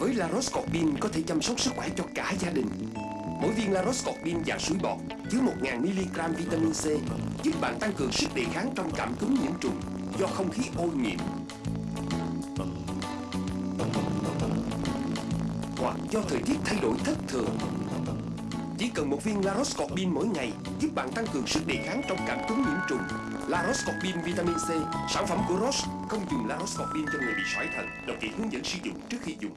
Với La Roscorbin có thể chăm sóc sức khỏe cho cả gia đình. Mỗi viên La Roscorbin dạng suối bọt chứa 1.000mg vitamin C giúp bạn tăng cường sức đề kháng trong cảm cúm nhiễm trùng do không khí ô nhiễm. Hoặc do thời tiết thay đổi thất thường. Chỉ cần một viên La Roscorbin mỗi ngày giúp bạn tăng cường sức đề kháng trong cảm cúm nhiễm trùng. La Roscorbin vitamin C, sản phẩm của Roche, không dùng La Roscorbin cho người bị sỏi thận. Đọc kỹ hướng dẫn sử dụng trước khi dùng.